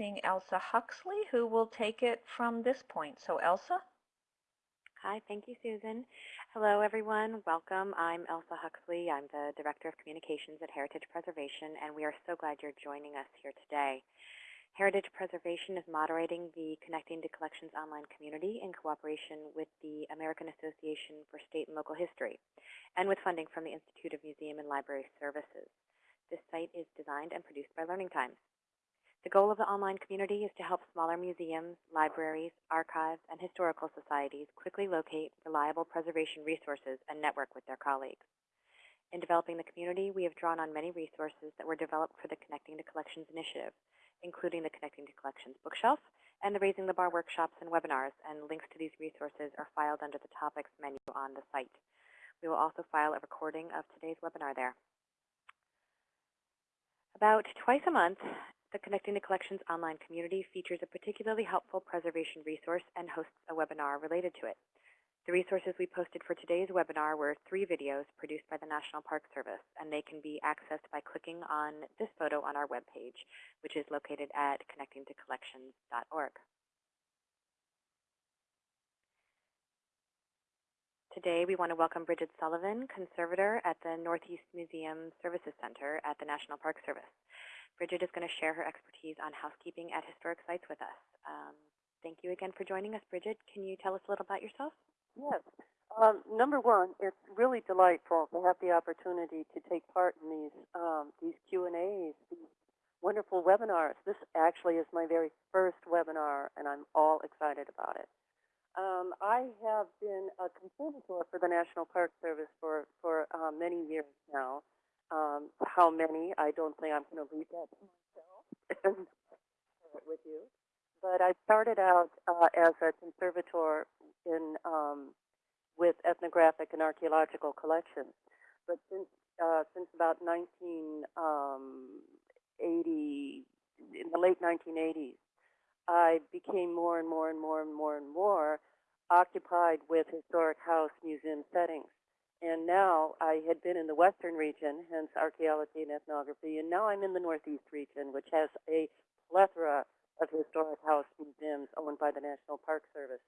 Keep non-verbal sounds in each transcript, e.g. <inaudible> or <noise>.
introducing Elsa Huxley, who will take it from this point. So Elsa? Hi, thank you, Susan. Hello, everyone. Welcome. I'm Elsa Huxley. I'm the Director of Communications at Heritage Preservation, and we are so glad you're joining us here today. Heritage Preservation is moderating the Connecting to Collections online community in cooperation with the American Association for State and Local History and with funding from the Institute of Museum and Library Services. This site is designed and produced by Learning Times. The goal of the online community is to help smaller museums, libraries, archives, and historical societies quickly locate reliable preservation resources and network with their colleagues. In developing the community, we have drawn on many resources that were developed for the Connecting to Collections initiative, including the Connecting to Collections bookshelf and the Raising the Bar workshops and webinars, and links to these resources are filed under the topics menu on the site. We will also file a recording of today's webinar there. About twice a month, the Connecting to Collections online community features a particularly helpful preservation resource and hosts a webinar related to it. The resources we posted for today's webinar were three videos produced by the National Park Service, and they can be accessed by clicking on this photo on our webpage, which is located at connectingtocollections.org. Today, we want to welcome Bridget Sullivan, conservator at the Northeast Museum Services Center at the National Park Service. Bridget is going to share her expertise on housekeeping at historic sites with us. Um, thank you again for joining us, Bridget. Can you tell us a little about yourself? Yes. Um, number one, it's really delightful to have the opportunity to take part in these um, these Q and A's, these wonderful webinars. This actually is my very first webinar, and I'm all excited about it. Um, I have been a conservator for the National Park Service for for uh, many years now. Um, how many? I don't think I'm going to leave that to myself <laughs> and with you. But I started out uh, as a conservator in um, with ethnographic and archaeological collections. But since uh, since about 1980, um, in the late 1980s, I became more and more and more and more and more occupied with historic house museum settings. And now I had been in the western region, hence archaeology and ethnography, and now I'm in the northeast region, which has a plethora of historic house museums owned by the National Park Service.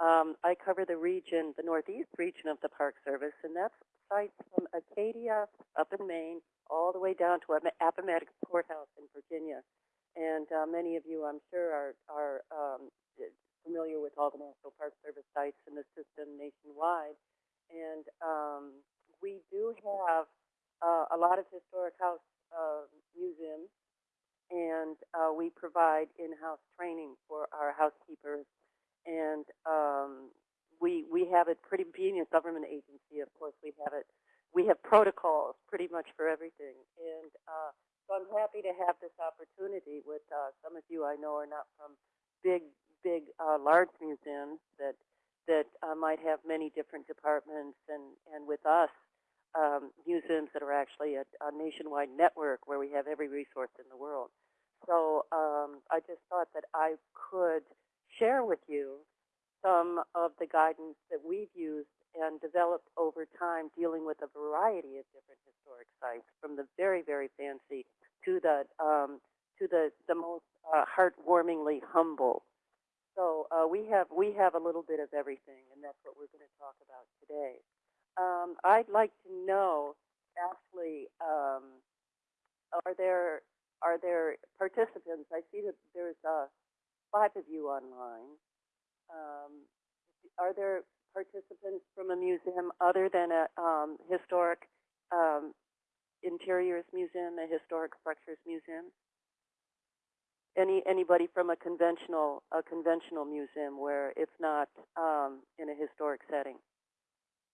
Um, I cover the region, the northeast region of the Park Service, and that's sites from Acadia up in Maine all the way down to Appomattox Courthouse in Virginia. And uh, many of you, I'm sure, are, are um, familiar with all the National Park Service sites in the system nationwide. And um, we do have uh, a lot of historic house uh, museums, and uh, we provide in-house training for our housekeepers and um, we we have it pretty being a government agency. Of course, we have it. We have protocols pretty much for everything, and uh, so I'm happy to have this opportunity with uh, some of you I know are not from big big uh, large museums that that uh, might have many different departments, and and with us. Um, museums that are actually a, a nationwide network where we have every resource in the world. So um, I just thought that I could share with you some of the guidance that we've used and developed over time dealing with a variety of different historic sites, from the very, very fancy to the um, to the the most uh, heartwarmingly humble. So uh, we have we have a little bit of everything, and that's what we're going to talk about today. Um, I'd like to know, Ashley, um, are there are there participants? I see that there's a five of you online. Um, are there participants from a museum other than a um, historic um, interiors museum, a historic structures museum? Any anybody from a conventional a conventional museum where it's not um, in a historic setting?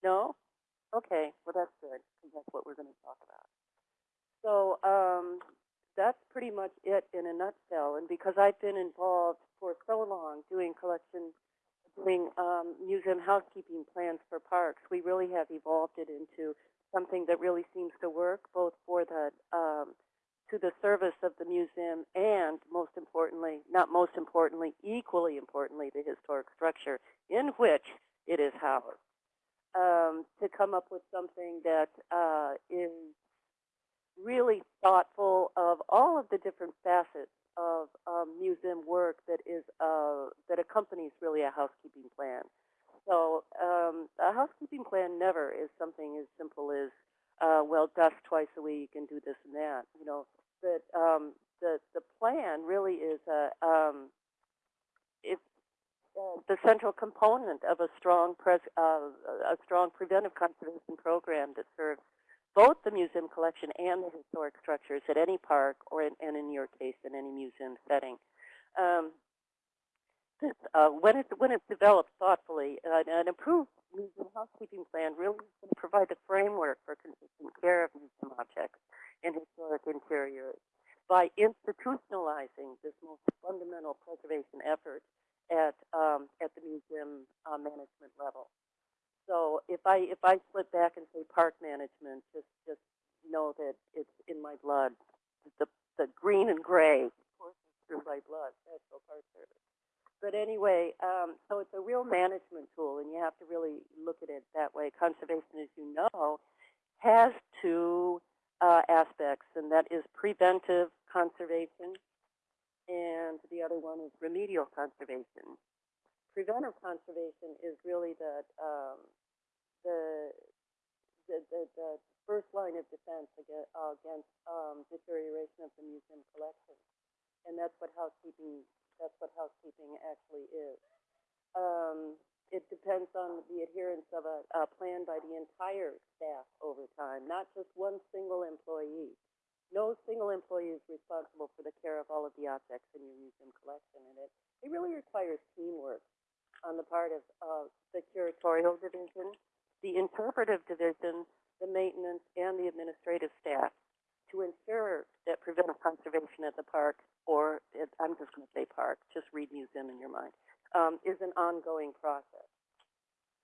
No? Okay, well that's good that's what we're going to talk about. So um, that's pretty much it in a nutshell. And because I've been involved for so long doing collection, doing um, museum housekeeping plans for parks, we really have evolved it into something that really seems to work both for the um, to the service of the museum and most importantly, not most importantly, equally importantly, the historic structure in which it is housed. Um, to come up with something that uh, is really thoughtful of all of the different facets of um, museum work that is uh, that accompanies really a housekeeping plan. So um, a housekeeping plan never is something as simple as uh, well dust twice a week and do this and that. You know that um, the the plan really is a um, it's uh, the central component of a strong pres uh, a strong preventive conservation program that serves both the museum collection and the historic structures at any park or in, and in your case in any museum setting. Um, this, uh, when, it, when it's developed thoughtfully, uh, an improved museum housekeeping plan really can provide the framework for consistent care of museum objects and historic interiors by institutionalizing this most fundamental preservation effort at, um, at the museum uh, management level. So if I if I slip back and say park management, just just know that it's in my blood. The the green and gray courses through my blood. National Park Service. But anyway, um, so it's a real management tool, and you have to really look at it that way. Conservation, as you know, has two uh, aspects, and that is preventive conservation, and the other one is remedial conservation preventive conservation is really the um, the, the, the the first line of defense against, uh, against um, deterioration of the museum collection, and that's what housekeeping that's what housekeeping actually is. Um, it depends on the adherence of a, a plan by the entire staff over time, not just one single employee. No single employee is responsible for the care of all of the objects in your museum collection, and it, it really requires teamwork on the part of uh, the curatorial division, the interpretive division, the maintenance, and the administrative staff to ensure that preventive conservation at the park, or it, I'm just going to say park, just read museum in your mind, um, is an ongoing process.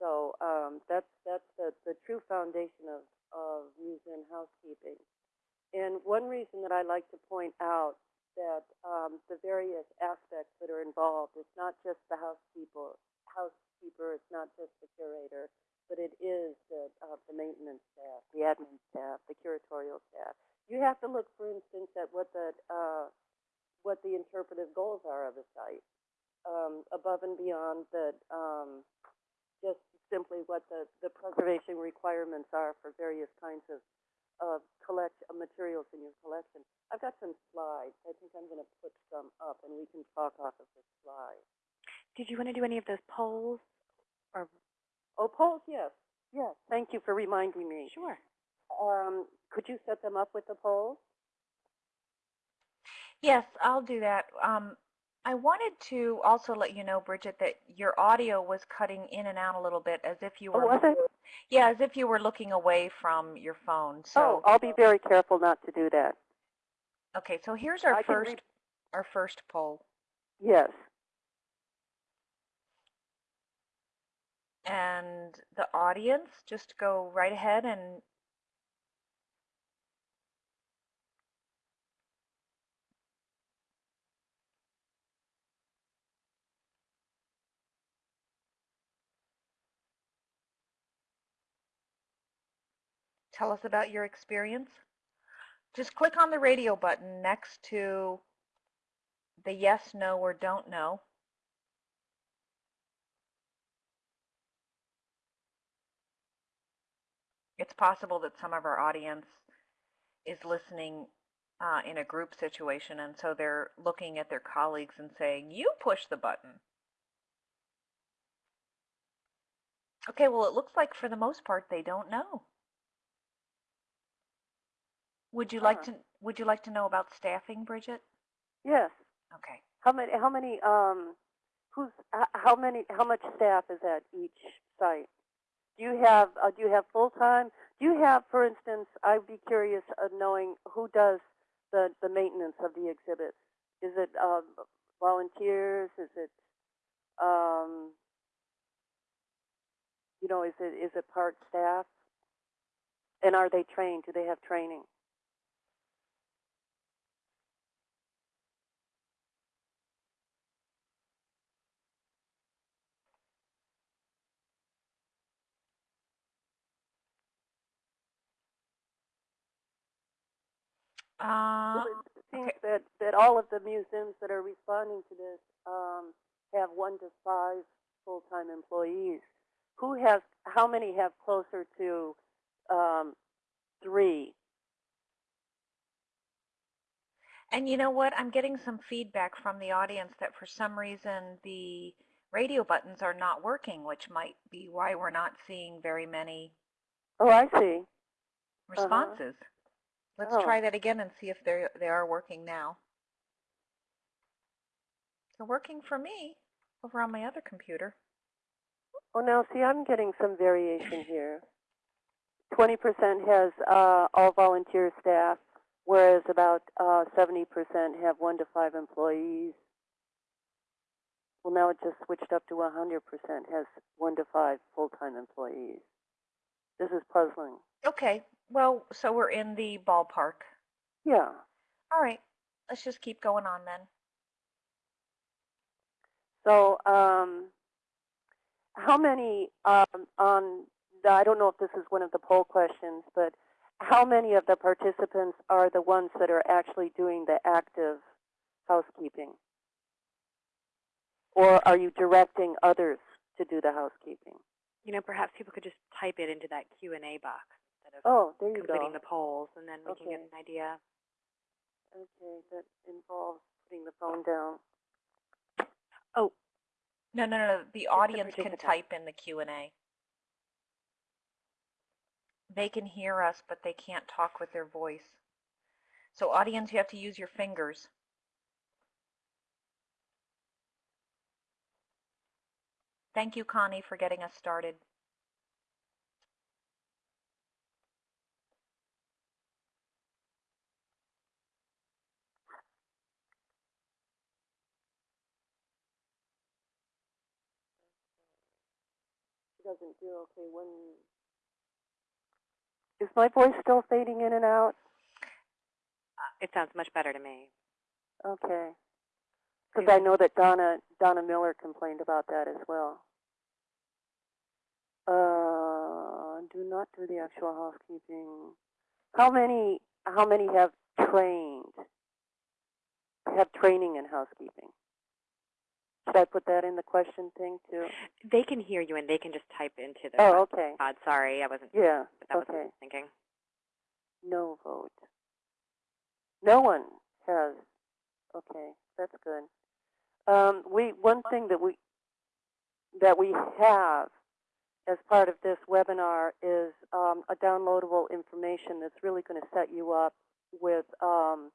So um, that's that's the, the true foundation of, of museum housekeeping. And one reason that I like to point out that um, the various aspects that are involved. It's not just the housekeeper, housekeeper. It's not just the curator, but it is the, uh, the maintenance staff, the admin staff, the curatorial staff. You have to look, for instance, at what the uh, what the interpretive goals are of the site, um, above and beyond the um, just simply what the, the preservation requirements are for various kinds of uh, collect uh, materials in your collection. I've got some slides. I think I'm going to put some up, and we can talk off of the slides. Did you want to do any of those polls? Or Oh, polls, yes. Yes, thank you for reminding me. sure. Um, could you set them up with the polls? Yes, I'll do that. Um, I wanted to also let you know, Bridget, that your audio was cutting in and out a little bit as if you Oh, were, was it? yeah, as if you were looking away from your phone. Oh, So, I'll be very careful not to do that. okay, so here's our I first, our first poll. Yes. And the audience, just go right ahead and tell us about your experience. Just click on the radio button next to the yes, no, or don't know. It's possible that some of our audience is listening uh, in a group situation, and so they're looking at their colleagues and saying, you push the button. Okay, well, it looks like for the most part they don't know. Would you like Huh. to Would you like to know about staffing, Bridget? Yes. Okay. How many? How many? Um, who's? How many? How much staff is at each site? Do you have? Uh, do you have full time? Do you have, for instance? I'd be curious of knowing who does the the maintenance of the exhibits. Is it um, volunteers? Is it? Um, you know, is it is it part staff? And are they trained? Do they have training? Uh, it seems okay. that, that all of the museums that are responding to this um, have one to five full-time employees. Who has, how many have closer to um, three? and you know what? I'm getting some feedback from the audience that for some reason the radio buttons are not working, which might be why we're not seeing very many Oh, I see. responses. Let's Oh. try that again and see if they they are working now. They're working for me over on my other computer. Well, now, see, I'm getting some variation here. 20% has uh, all volunteer staff, whereas about uh, 70% have one to five employees. Well, now it just switched up to 100% has one to five full-time employees. This is puzzling. Okay, well, so we're in the ballpark. Yeah. All right, let's just keep going on then. So, um, how many um, on the, I don't know if this is one of the poll questions, but how many of the participants are the ones that are actually doing the active housekeeping? Or are you directing others to do the housekeeping? You know, perhaps people could just type it into that Q&A box instead of Oh, there you completing go. the polls, and then we can get an idea. Okay, that involves putting the phone down. Oh, no, no, no, the the audience can type in the Q&A. They can hear us, but they can't talk with their voice. So audience, you have to use your fingers. Thank you, Connie, for getting us started. Doesn't do okay when. Is my voice still fading in and out? It sounds much better to me. Okay. Because I know that Donna Donna Miller complained about that as well. Uh, do not do the actual housekeeping. How many how many have trained? Have training in housekeeping? Should I put that in the question thing too? They can hear you, and they can just type into the Oh, okay. pod. Sorry, I wasn't. Yeah. That was Okay. thinking. No vote. No one has. Okay, that's good. Um, we one thing that we that we have as part of this webinar is um, a downloadable information that's really going to set you up with um,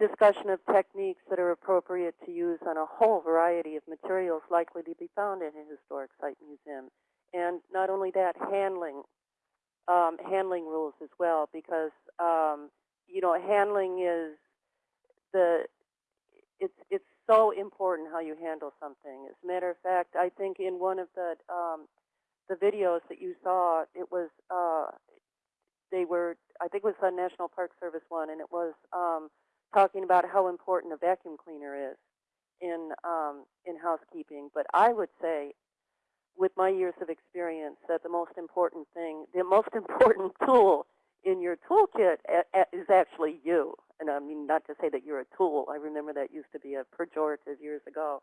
discussion of techniques that are appropriate to use on a whole variety of materials likely to be found in a historic site museum. And not only that, handling um, handling rules as well, because um, you know handling is the it's it's so important how you handle something. As a matter of fact, I think in one of the um, the videos that you saw, it was uh, they were I think it was the National Park Service one, and it was um, talking about how important a vacuum cleaner is in um, in housekeeping. But I would say, with my years of experience, that the most important thing, the most <laughs> important tool in your toolkit is actually you. And I mean, not to say that you're a tool. I remember that used to be a pejorative years ago.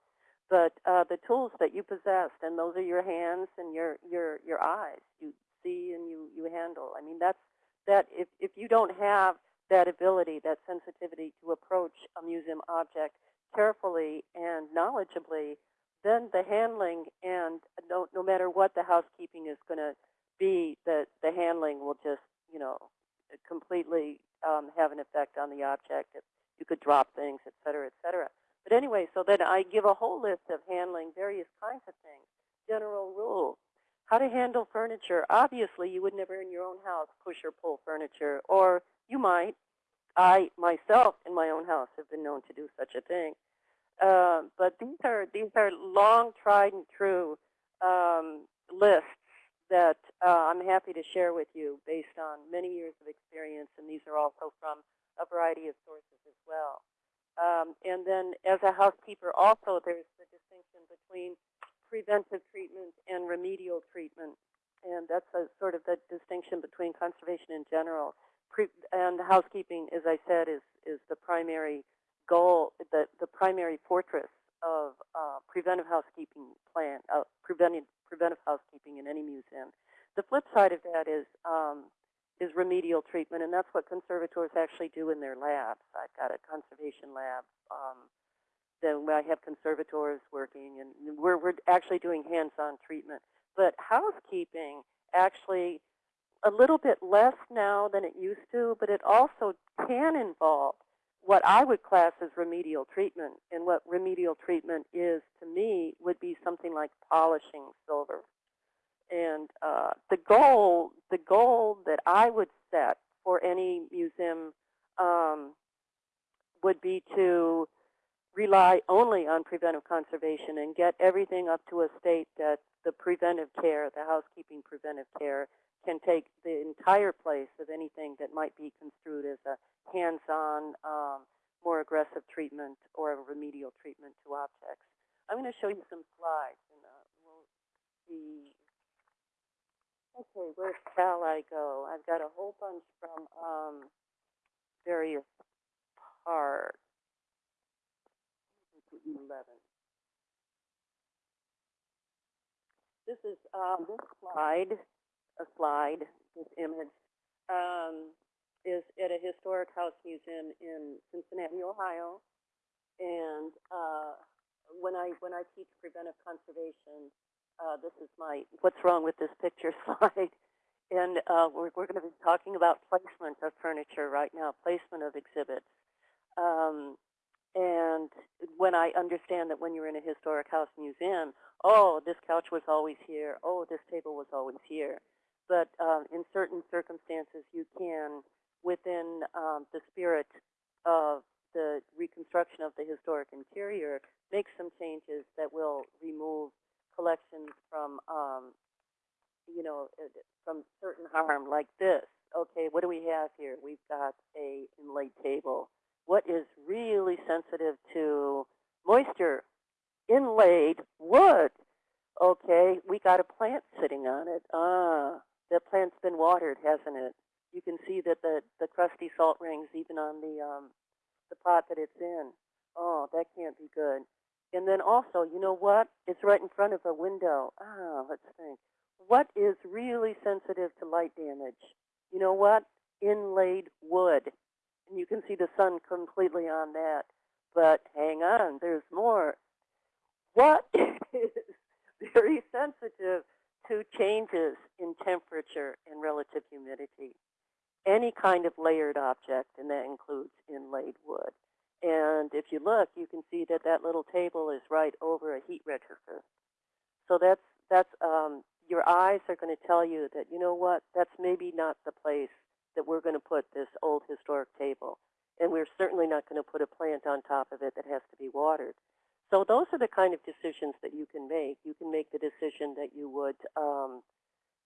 But uh, the tools that you possessed, and those are your hands and your your your eyes. You see and you you handle. I mean, that's that. If if you don't have that ability, that sensitivity to approach a museum object carefully and knowledgeably, then the handling and no no matter what the housekeeping is going to be, the the handling will just you know completely um, have an effect on the object. If you could drop things, et cetera, et cetera. But anyway, so then I give a whole list of handling various kinds of things, general rules. How to handle furniture. Obviously, you would never in your own house push or pull furniture, or you might. I myself, in my own house, have been known to do such a thing. Um, but these are these are long tried and true um, lists that uh, I'm happy to share with you based on many years of experience, and these are also from a variety of sources as well. Um, and then as a housekeeper also, there's the distinction between preventive treatment and remedial treatment. And that's a, sort of the distinction between conservation in general. And housekeeping, as I said, is is the primary goal, the the primary fortress of uh, preventive housekeeping plan, uh, preventive preventive housekeeping in any museum. The flip side of that is um, is remedial treatment, and that's what conservators actually do in their labs. I've got a conservation lab. Um, then I have conservators working, and we're we're actually doing hands-on treatment. But housekeeping actually a little bit less now than it used to, but it also can involve what I would class as remedial treatment. And what remedial treatment is to me would be something like polishing silver. And uh, the goal, the goal that I would set for any museum um, would be to rely only on preventive conservation and get everything up to a state that the preventive care, the housekeeping preventive care, can take the entire place of anything that might be construed as a hands-on, um, more aggressive treatment or a remedial treatment to objects. I'm going to show you some slides, and uh, we'll see. Okay, where shall I go? I've got a whole bunch from um, various parts. 11. This is um, this slide, a slide, this image, um, is at a historic house museum in Cincinnati, Ohio. And uh, when I when I teach preventive conservation, uh, this is my what's wrong with this picture <laughs> slide. And uh, we're, we're going to be talking about placement of furniture right now, placement of exhibits. Um, and when I understand that when you're in a historic house museum, oh, this couch was always here, oh, this table was always here. But um, in certain circumstances, you can, within um, the spirit of the reconstruction of the historic interior, make some changes that will remove collections from, um, you know, uh, from certain harm like this. Okay, what do we have here? We've got a inlaid table what is really sensitive to moisture, inlaid wood. Okay, we got a plant sitting on it. Ah, the plant's been watered, hasn't it? You can see that the, the crusty salt rings even on the, um, the pot that it's in. Oh, that can't be good. And then also, you know what? It's right in front of a window. Ah, let's think. What is really sensitive to light damage? You know what? Inlaid wood and you can see the sun completely on that. But hang on, there's more. What <laughs> is very sensitive to changes in temperature and relative humidity? Any kind of layered object, and that includes inlaid wood. And if you look, you can see that that little table is right over a heat register. So that's that's um, your eyes are going to tell you that you know what that's maybe not the place that we're going to put this old historic table. And we're certainly not going to put a plant on top of it that has to be watered. So those are the kind of decisions that you can make. You can make the decision that you would, um,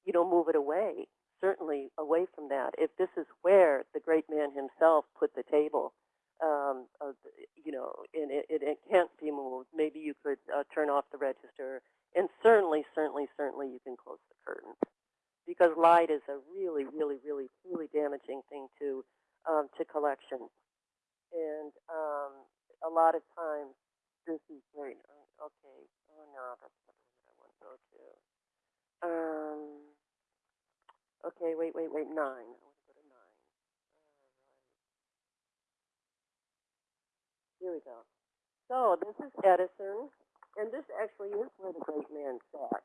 you know, move it away, certainly away from that. If this is where the great man himself put the table, um, uh, you know, and it, it, it, can't be moved, maybe you could uh, turn off the register. And certainly, certainly, certainly you can close the curtains because light is a really, really, really, really damaging thing to um, to collection. And um, a lot of times, this is great. Okay, oh no, that's not that I want to go to. Um, okay, wait, wait, wait, nine. I want to go to nine. Here we go. So this is Edison, and this actually is where the great man sat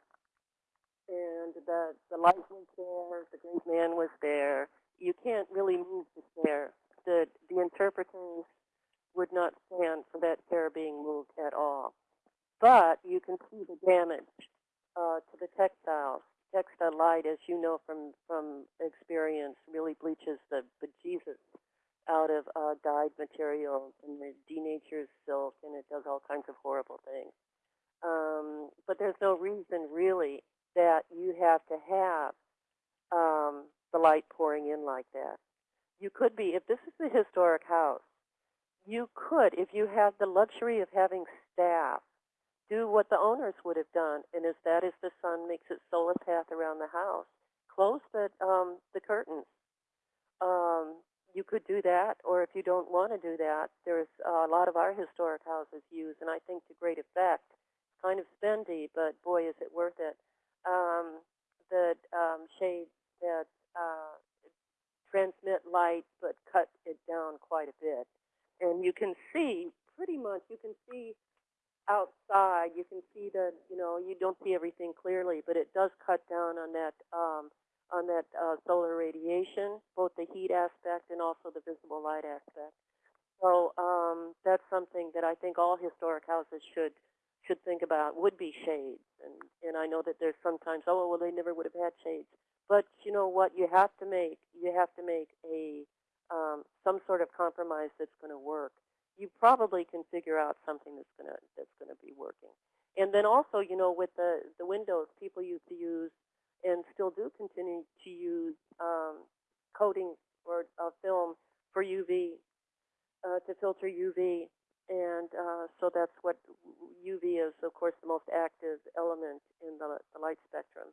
and the the light was there, the great man was there. You can't really move the chair. The the interpreters would not stand for that chair being moved at all. But you can see the damage uh, to the textiles. Textile light, as you know from from experience, really bleaches the bejesus out of uh, dyed materials and it denatures silk and it does all kinds of horrible things. Um, but there's no reason really that you have to have um, the light pouring in like that. You could be, if this is a historic house, you could, if you have the luxury of having staff, do what the owners would have done, and as that is the sun makes its solar path around the house, close the um, the curtains. um, you could do that, or if you don't want to do that, there's a lot of our historic houses use, and I think to great effect. Kind of spendy, but boy, is it worth it. Um, the um, shades that uh, transmit light but cut it down quite a bit. And you can see, pretty much, you can see outside, you can see the, you know, you don't see everything clearly, but it does cut down on that, um, on that uh, solar radiation, both the heat aspect and also the visible light aspect. So um, that's something that I think all historic houses should should think about would be shades. And, and I know that there's sometimes, oh, well, they never would have had shades. But you know what? You have to make, you have to make a, um, some sort of compromise that's going to work. You probably can figure out something that's going to, that's going to be working. And then also, you know, with the, the windows, people used to use and still do continue to use um, coatings or uh, film for UV, uh, to filter UV. And uh, so that's what UV is, of course, the most active element in the, the light spectrum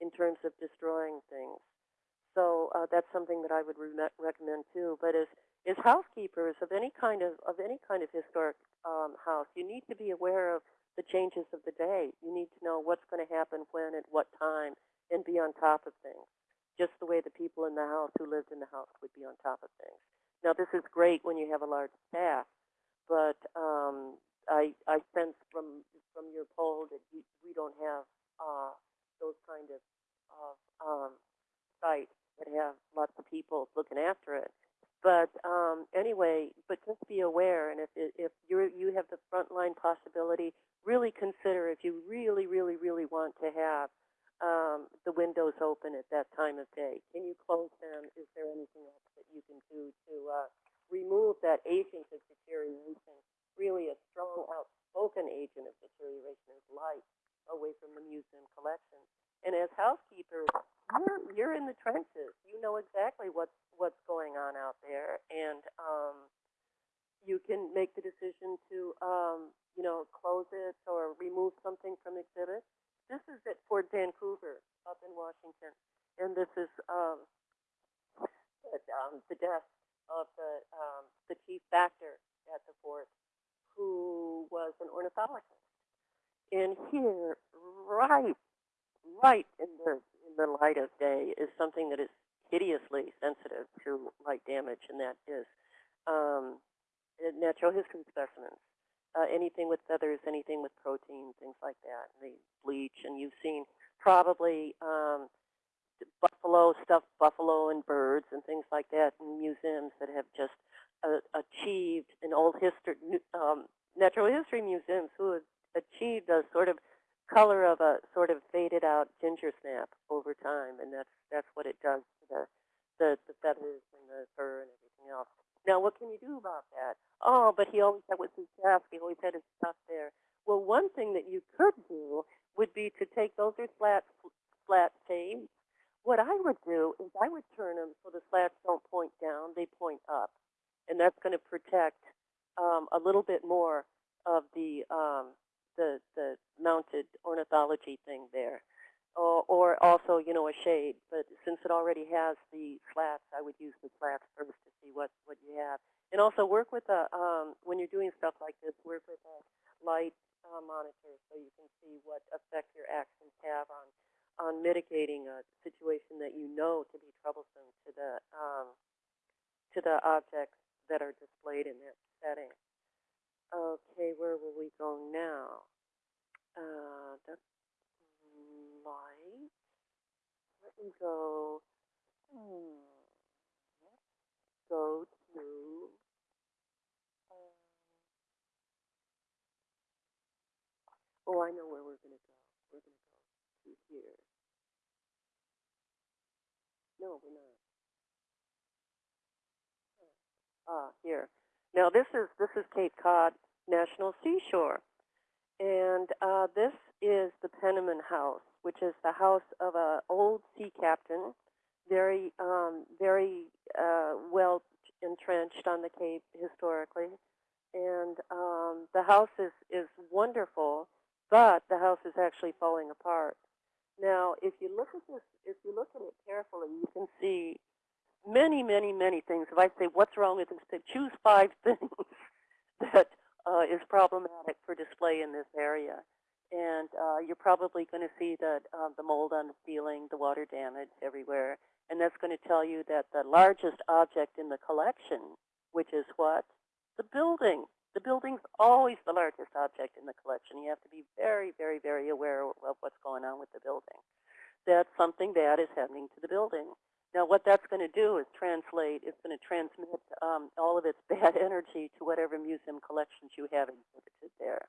in terms of destroying things. Uh, that's something that I would re recommend too. But as, as housekeepers of any kind of, of any kind of historic um, house, you need to be aware of the changes of the day. You need to know what's going to happen when at what time and be on top of things, just the way the people in the house who lived in the house would be on top of things. Now, this is great when you have a large staff, but um, I, I sense from from your poll that you, we don't have uh, those kind of, of um, sites that have lots of people looking after it. But um, anyway, but just be aware, and if if you you have the frontline possibility, really consider if you really, really, really want to have um, the windows open at that time of day. Can you close them? Is there anything else that you can do to uh, remove that agent of deterioration really a strong, outspoken agent of deterioration is light away from the museum collection. And as housekeepers, you're, you're in the trenches. You know exactly what's, what's going on out there. And um, you can make the decision to, um, you know, close it or remove something from exhibit. This is at Fort Vancouver up in Washington. And this is um, at, um, the desk of the, um, the chief factor at the fort who was an ornithologist. And here, right, right in the the light of day, is something that is hideously sensitive to light damage, and that is um, natural history specimens. Uh, anything with feathers, anything with protein, things like that, and they bleach. And you've seen probably um, buffalo, stuffed buffalo and birds and things like that in museums that have just uh, achieved in old history, um, natural history museums who have achieved a sort of color of a sort of faded out ginger snap over time, and that's that's what it does to the the, the feathers and the fur and everything else. Now, what can you do about that? Oh, but he always had with his desk. He always had his stuff there. Well, one thing that you could do would be to take those are flat flat shades. What I would do is I would turn them so the slats don't point down; they point up and that's going to protect um, a little bit more of the um, the the mounted ornithology thing there, or, or also you know a shade. But since it already has the slats, I would use the slats first to see what what you have, and also work with a um, when you're doing stuff like this, work with a light uh, monitor so you can see what effect your actions have on on mitigating a situation that you know to be troublesome to the um, to the objects that are displayed in that setting. Okay, where will we go now? Uh, that's light. Let me go. Hmm, go to. Um, oh, I know where we're going to go. We're going to go to here. No, we're not. Ah, here. Now this is this is Cape Cod National Seashore, and uh, this is the Penniman House, which is the house of an old sea captain, very um, very uh, well entrenched on the Cape historically, and um, the house is is wonderful, but the house is actually falling apart. Now, if you look at this, if you look at it carefully, you can see many, many, many things. If I say, what's wrong with this, choose five <laughs> things that uh, is problematic for display in this area. And uh, you're probably going to see that uh, the mold on the ceiling, the water damage everywhere. And that's going to tell you that the largest object in the collection, which is what? The building. The building's always the largest object in the collection. You have to be very, very, very aware of what's going on with the building. That something bad is happening to the building. Now, what that's going to do is translate, it's going to transmit um, all of its <laughs> bad energy to whatever museum collections you have exhibited there.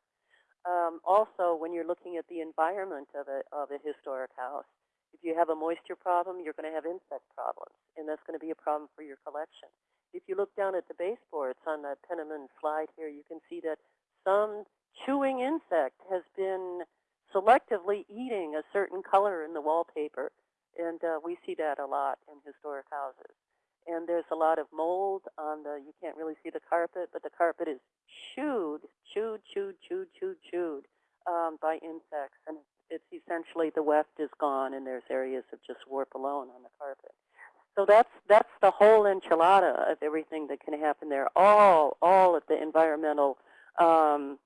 Um, also, when you're looking at the environment of a, of a historic house, if you have a moisture problem, you're going to have insect problems, and that's going to be a problem for your collection. If you look down at the baseboards on the Penniman slide here, you can see that some chewing insect has been selectively eating a certain color in the wallpaper and uh, we see that a lot in historic houses. And there's a lot of mold on the, you can't really see the carpet, but the carpet is chewed, chewed, chewed, chewed, chewed, chewed um, by insects. And it's essentially the weft is gone and there's areas of just warp alone on the carpet. So that's that's the whole enchilada of everything that can happen there. All all of the environmental um,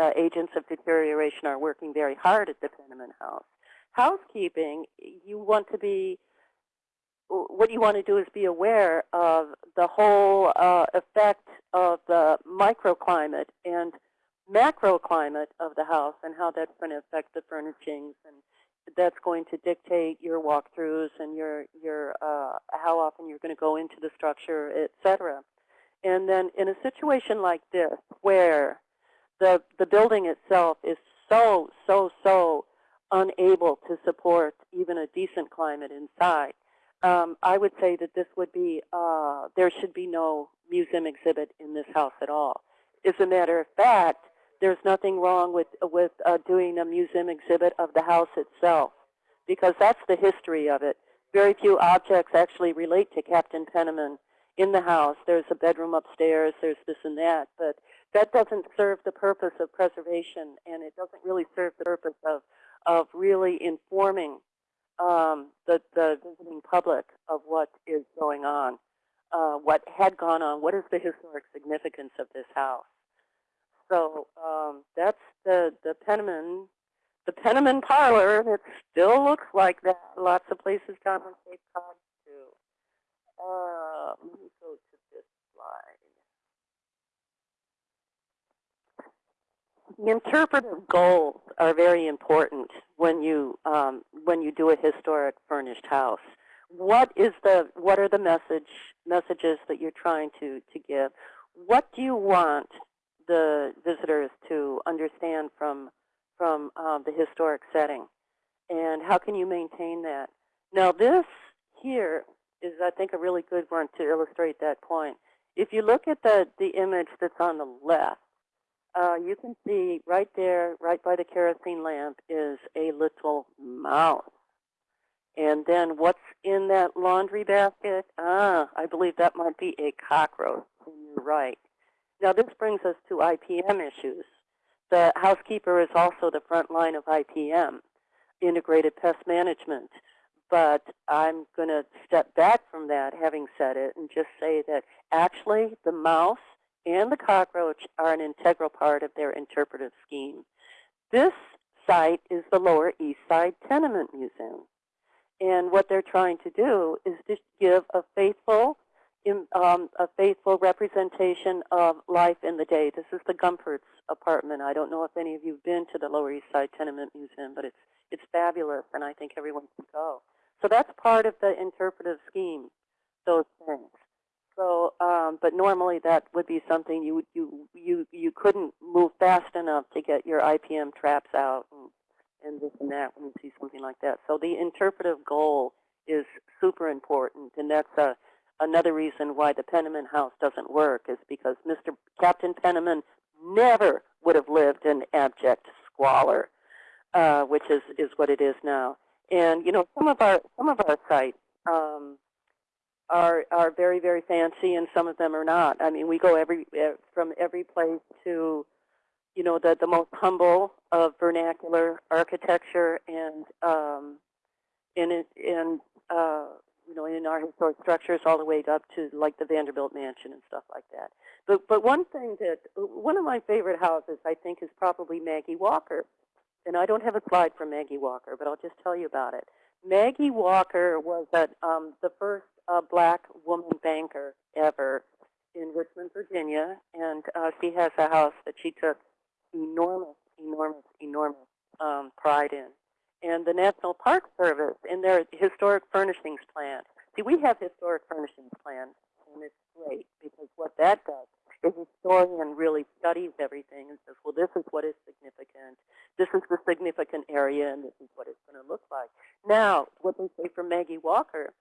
uh, agents of deterioration are working very hard at the Penniman House housekeeping, you want to be, what you want to do is be aware of the whole uh, effect of the microclimate and macroclimate of the house and how that's going to affect the furnishings and that's going to dictate your walkthroughs and your your uh, how often you're going to go into the structure, etc. And then in a situation like this, where the the building itself is so so so unable to support even a decent climate inside, um, I would say that this would be, uh, there should be no museum exhibit in this house at all. As a matter of fact, there's nothing wrong with, with uh, doing a museum exhibit of the house itself, because that's the history of it. Very few objects actually relate to Captain Penniman in the house. There's a bedroom upstairs, there's this and that, but that doesn't serve the purpose of preservation, and it doesn't really serve the purpose of of really informing um, the, the visiting public of what is going on, uh, what had gone on, what is the historic significance of this house. So um, that's the, the Penniman, the Penniman parlor. It still looks like that. Lots of places down on Cape Cod too. Uh, let me go to this slide. The interpretive goals are very important when you um, when you do a historic furnished house. What is the what are the message messages that you're trying to to give? What do you want the visitors to understand from from um, the historic setting, and how can you maintain that? Now this here is I think a really good one to illustrate that point. If you look at the the image that's on the left, uh, you can see right there, right by the kerosene lamp, is a little mouse. And then what's in that laundry basket? Ah, I believe that might be a cockroach. You're right. Now this brings us to IPM issues. The housekeeper is also the front line of IPM, integrated pest management. But I'm going to step back from that, having said it, and just say that actually the mouse and the cockroach are an integral part of their interpretive scheme. This site is the Lower East Side Tenement Museum. And what they're trying to do is to give a faithful, um, a faithful representation of life in the day. This is the Gumpertz apartment. I don't know if any of you have been to the Lower East Side Tenement Museum, but it's, it's fabulous, and I think everyone should go. So that's part of the interpretive scheme, those things. So, um, but normally that would be something you you you you couldn't move fast enough to get your IPM traps out and, and this and that when you see something like that. So the interpretive goal is super important, and that's a another reason why the Penniman House doesn't work is because Mr. Captain Penniman never would have lived in abject squalor, uh, which is is what it is now. And you know, some of our some of our sites. Um, are are very very fancy, and some of them are not. I mean, we go every eh, from every place to, you know, the the most humble of vernacular architecture and um, in and uh, you know, in our historic structures all the way up to like the Vanderbilt Mansion and stuff like that. But but one thing that one of my favorite houses I think is probably Maggie Walker, and I don't have a slide for Maggie Walker, but I'll just tell you about it. Maggie Walker was at, um, the first uh, black woman banker ever in Richmond, Virginia, and uh, she has a house that she took enormous, enormous, enormous um, pride in. And the National Park Service, in their historic furnishings plan, see, we have historic furnishings plans, and it's great because what that does is a historian really studies everything and says, well, this is what is significant. This is the significant area, and this is what it's going to look like. Now, what they say from Maggie Walker,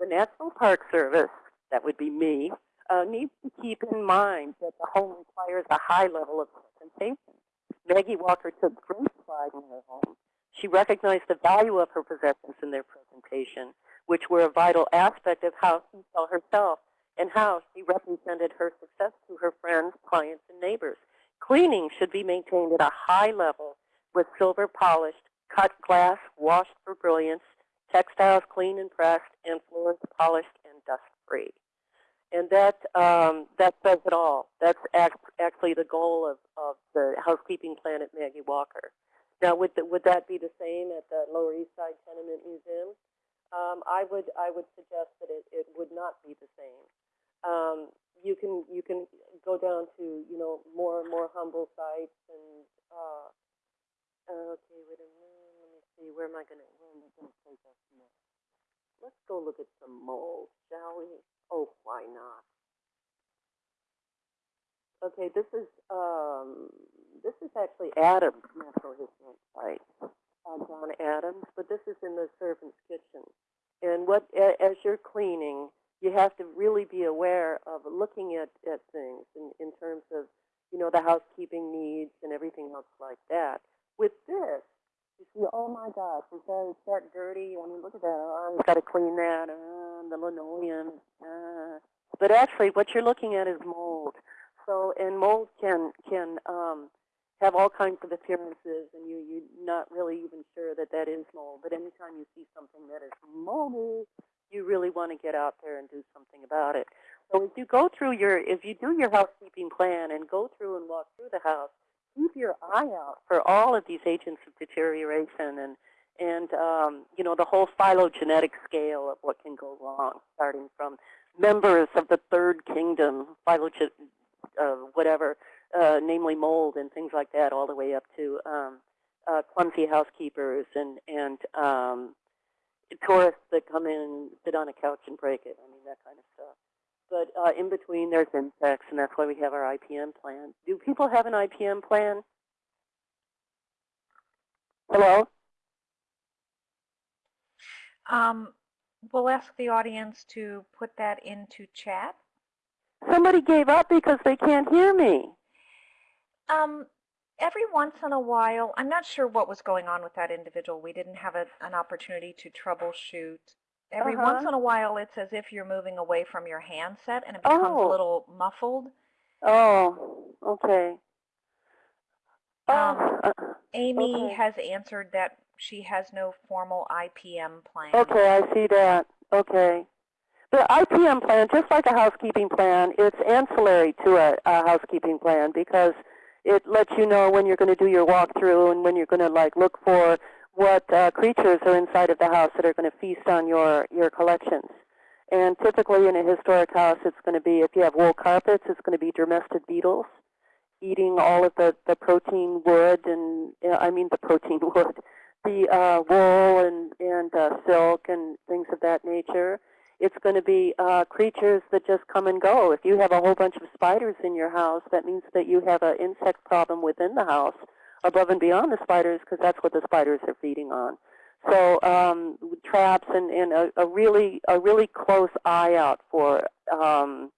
the National Park Service, that would be me, uh, needs to keep in mind that the home requires a high level of presentation. Maggie Walker took great pride in her home. She recognized the value of her possessions in their presentation, which were a vital aspect of how she saw herself and how she represented her success to her friends, clients, and neighbors. Cleaning should be maintained at a high level with silver polished, cut glass washed for brilliance, textiles clean and pressed, and floors polished and dust-free. And that, um, that says it all. That's act actually the goal of, of the housekeeping plan at Maggie Walker. Now, would, the, would that be the same at the Lower East Side Tenement Museum? Um, I would I would suggest that it, it would not be the same. Um, you can you can go down to you know more and more humble sites and uh, okay wait a minute see where am I gonna where am I gonna take us next? Let's go look at some mold, shall we? Oh, why not? Okay, this is um, this is actually Adams National Historic Site, uh, John Adams, but this is in the servant's kitchen. And what as you're cleaning, you have to really be aware of looking at, at things in, in terms of, you know, the housekeeping needs and everything else like that. With this, you see, oh my gosh, is that, is that dirty? I mean, look at that. Oh, I've got to clean that. Uh, the linoleum. Uh. But actually, what you're looking at is mold. So, and mold can can um, have all kinds of appearances, and you you're not really even sure that that is mold. But anytime you see something that is moldy, you really want to get out there and do something about it. So if you go through your, if you do your housekeeping plan and go through and walk through the house, keep your eye out for all of these agents of deterioration and and um, you know the whole phylogenetic scale of what can go wrong, starting from members of the third kingdom, phylogen, uh, whatever, uh, namely mold and things like that, all the way up to um, uh, clumsy housekeepers and and um, tourists that come in sit on a couch and break it. I mean that kind of stuff. But uh, in between, there's insects, and that's why we have our IPM plan. Do people have an IPM plan? Hello? Um, we'll ask the audience to put that into chat. Somebody gave up because they can't hear me. Um, every once in a while, I'm not sure what was going on with that individual. We didn't have a, an opportunity to troubleshoot. Every once Uh-huh. in a while, it's as if you're moving away from your handset and it becomes Oh. a little muffled. Oh, okay. Um, Oh, uh, Amy Okay. has answered that she has no formal IPM plan. okay, I see that. Okay. The IPM plan, just like a housekeeping plan, it's ancillary to a, a housekeeping plan because it lets you know when you're going to do your walkthrough and when you're going to like look for what uh, creatures are inside of the house that are going to feast on your your collections. And typically in a historic house, it's going to be if you have wool carpets, it's going to be domestic beetles eating all of the the protein wood and I mean the protein <laughs> wood, the uh, wool and and uh, silk and things of that nature. It's going to be uh, creatures that just come and go. If you have a whole bunch of spiders in your house, that means that you have an insect problem within the house, above and beyond the spiders, because that's what the spiders are feeding on. So um, traps and, and a, a really a really close eye out for um,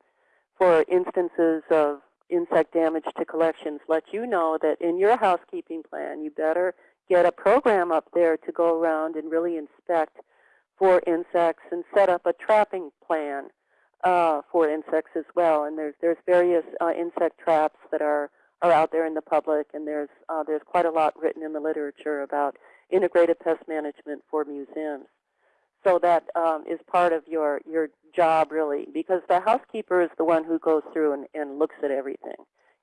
for instances of insect damage to collections. Let you know that in your housekeeping plan, you better get a program up there to go around and really inspect for insects and set up a trapping plan uh, for insects as well. And there's there's various uh, insect traps that are are out there in the public, and there's uh, there's quite a lot written in the literature about integrated pest management for museums. So that um, is part of your, your job really, because the housekeeper is the one who goes through and, and looks at everything.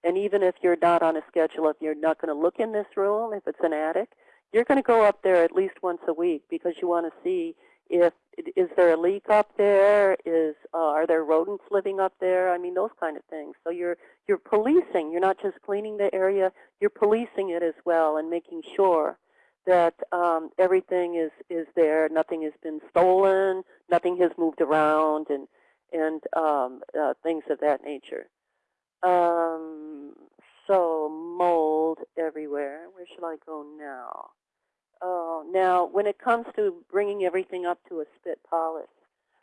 And even if you're not on a schedule, if you're not going to look in this room, if it's an attic, you're going to go up there at least once a week because you want to see if is there a leak up there? Is uh, are there rodents living up there? I mean those kind of things. So you're you're policing. You're not just cleaning the area. You're policing it as well and making sure that um, everything is is there. Nothing has been stolen. Nothing has moved around and and um, uh, things of that nature. Um, so mold everywhere. Where should I go now? Oh, now when it comes to bringing everything up to a spit polish,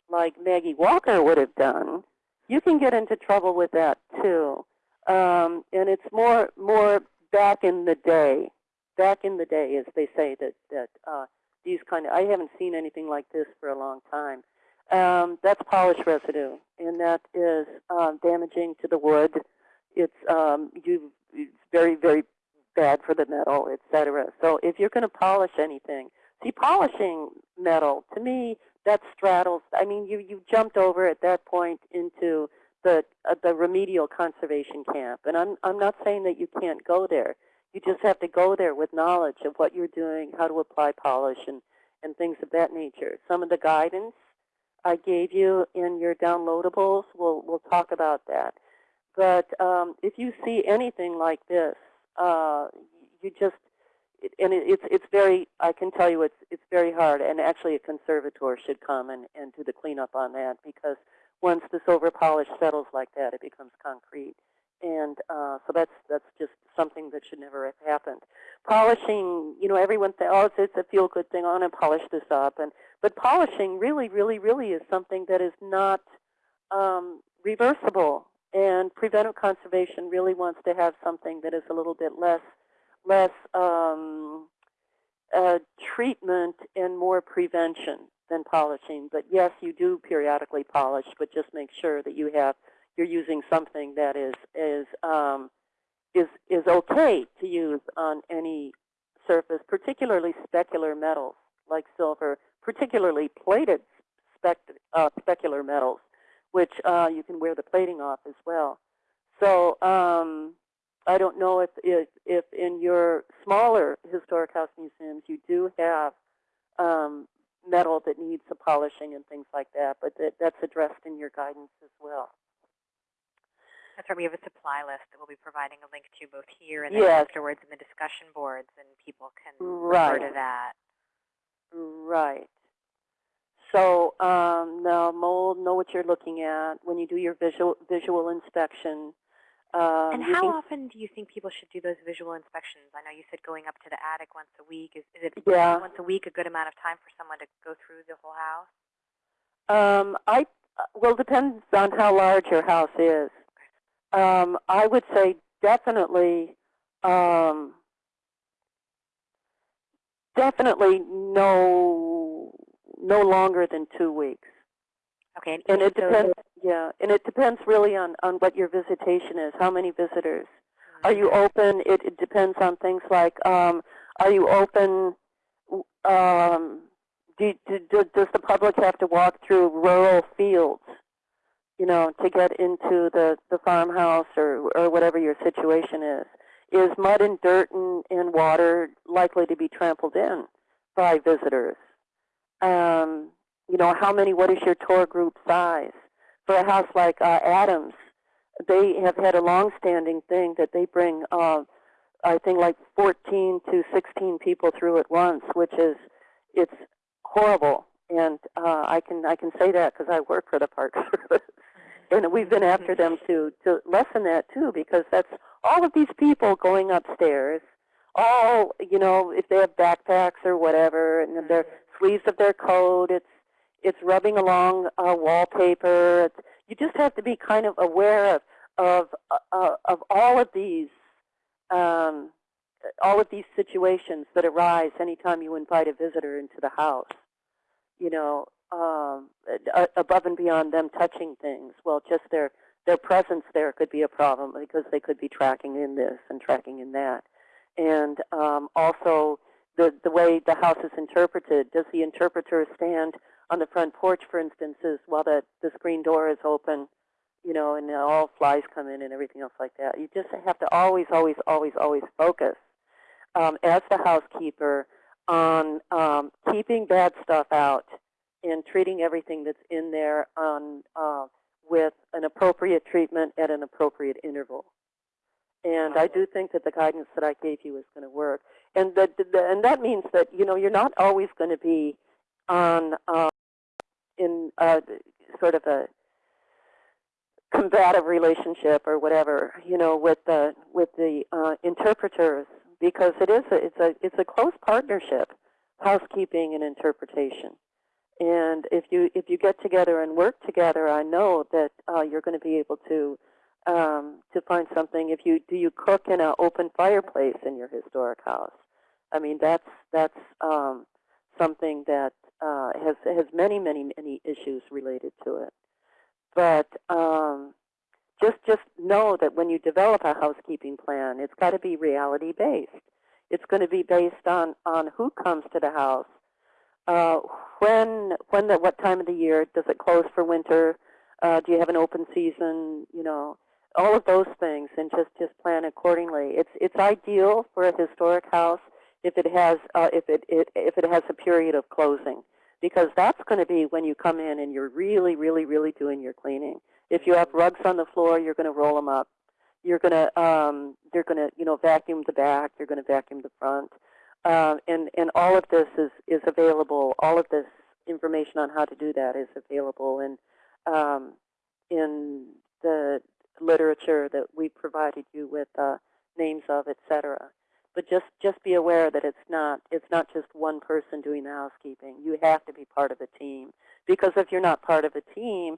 like Maggie Walker would have done, you can get into trouble with that too. Um, and it's more more back in the day, back in the day, as they say that that uh, these kind of I haven't seen anything like this for a long time. Um, that's polish residue, and that is uh, damaging to the wood. It's um, you it's very very bad for the metal, etc. So if you're going to polish anything, see, polishing metal, to me, that straddles, I mean, you, you jumped over at that point into the, uh, the remedial conservation camp. And I'm, I'm not saying that you can't go there. You just have to go there with knowledge of what you're doing, how to apply polish, and, and things of that nature. Some of the guidance I gave you in your downloadables, we'll, we'll talk about that. But um, if you see anything like this, uh, you just and it, it's it's very I can tell you it's it's very hard and actually a conservator should come and and do the cleanup on that because once this over polish settles like that it becomes concrete and uh, so that's that's just something that should never have happened. Polishing, you know, everyone thinks, oh, it's, it's a feel good thing. I want to polish this up, and but polishing really, really, really is something that is not um, reversible. And preventive conservation really wants to have something that is a little bit less, less um, uh, treatment and more prevention than polishing. But yes, you do periodically polish, but just make sure that you have you're using something that is is um, is is okay to use on any surface, particularly specular metals like silver, particularly plated uh, specular metals which uh, you can wear the plating off as well. So um, I don't know if, if, if in your smaller historic house museums you do have um, metal that needs some polishing and things like that, but that, that's addressed in your guidance as well. That's right. We have a supply list that we'll be providing a link to both here and then Yes. afterwards in the discussion boards, and people can Right. refer to that. Right. So um, mold, know what you're looking at when you do your visual visual inspection. Um, and how often do you think people should do those visual inspections? I know you said going up to the attic once a week. Is, is it Yeah. once a week a good amount of time for someone to go through the whole house? Um, I well, depends on how large your house is. Um, I would say definitely, um, definitely no, no longer than two weeks. Okay, and, And it so- depends, yeah, and it depends really on on what your visitation is. How many visitors? Are you open? It, it depends on things like, um, are you open? Um, do, do, do, does the public have to walk through rural fields, you know, to get into the, the farmhouse or, or whatever your situation is? Is mud and dirt and, and water likely to be trampled in by visitors? Um, you know, how many, what is your tour group size? For a house like uh, Adams, they have had a long-standing thing that they bring, uh, I think, like 14 to 16 people through at once, which is it's horrible. And uh, I can I can say that because I work for the Park <laughs> Service, and we've been after them to to lessen that too, because that's all of these people going upstairs. All you know, if they have backpacks or whatever, and their sleeves of their coat, it's it's rubbing along uh, wallpaper. It's, you just have to be kind of aware of of uh, of all of these um, all of these situations that arise anytime you invite a visitor into the house. You know, um, above and beyond them touching things. Well, just their their presence there could be a problem because they could be tracking in this and tracking in that, and um, also the the way the house is interpreted. Does the interpreter stand on the front porch, for instance, while the, the screen door is open, you know, and all flies come in and everything else like that. You just have to always, always, always, always focus um, as the housekeeper on um, keeping bad stuff out and treating everything that's in there on uh, with an appropriate treatment at an appropriate interval. And I do think that the guidance that I gave you is going to work. And that and that means that you know you're not always going to be on uh, in uh, sort of a combative relationship or whatever, you know, with the with the uh, interpreters because it is a, it's a it's a close partnership, housekeeping and interpretation. And if you if you get together and work together, I know that uh, you're going to be able to um, to find something. If you do you cook in an open fireplace in your historic house, I mean that's that's um, something that uh, has has many many many issues related to it. But um, just just know that when you develop a housekeeping plan, it's got to be reality based. It's going to be based on on who comes to the house, uh, when when the what time of the year does it close for winter? Uh, do you have an open season? You know, all of those things, and just just plan accordingly. It's it's ideal for a historic house if it has uh, if it, it if it has a period of closing because that's going to be when you come in and you're really really really doing your cleaning. If you have rugs on the floor, you're going to roll them up. You're going to um, you're going to you know vacuum the back. You're going to vacuum the front. Um, and and all of this is is available. All of this information on how to do that is available in um, in the literature that we provided you with uh, names of, etc. But just just be aware that it's not it's not just one person doing the housekeeping. You have to be part of a team because if you're not part of a team,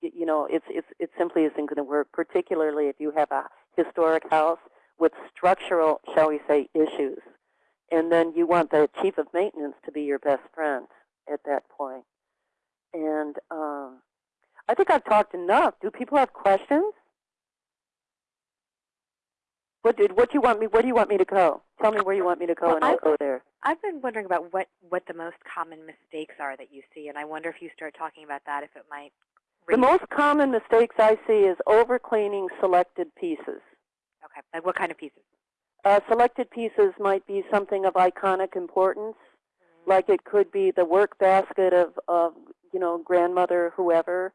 you know it's it's it simply isn't going to work. Particularly if you have a historic house with structural, shall we say, issues and then you want the chief of maintenance to be your best friend at that point. And um, I think I've talked enough. Do people have questions? What did what do you want me? Where do you want me to go? Tell me where you want me to go, Well, and I'll I've- go there. I've been wondering about what, what the most common mistakes are that you see, and I wonder if you start talking about that, if it might The most common mistakes I see is over cleaning selected pieces. Okay, like what kind of pieces? Uh, selected pieces might be something of iconic importance, like it could be the work basket of, of you know grandmother whoever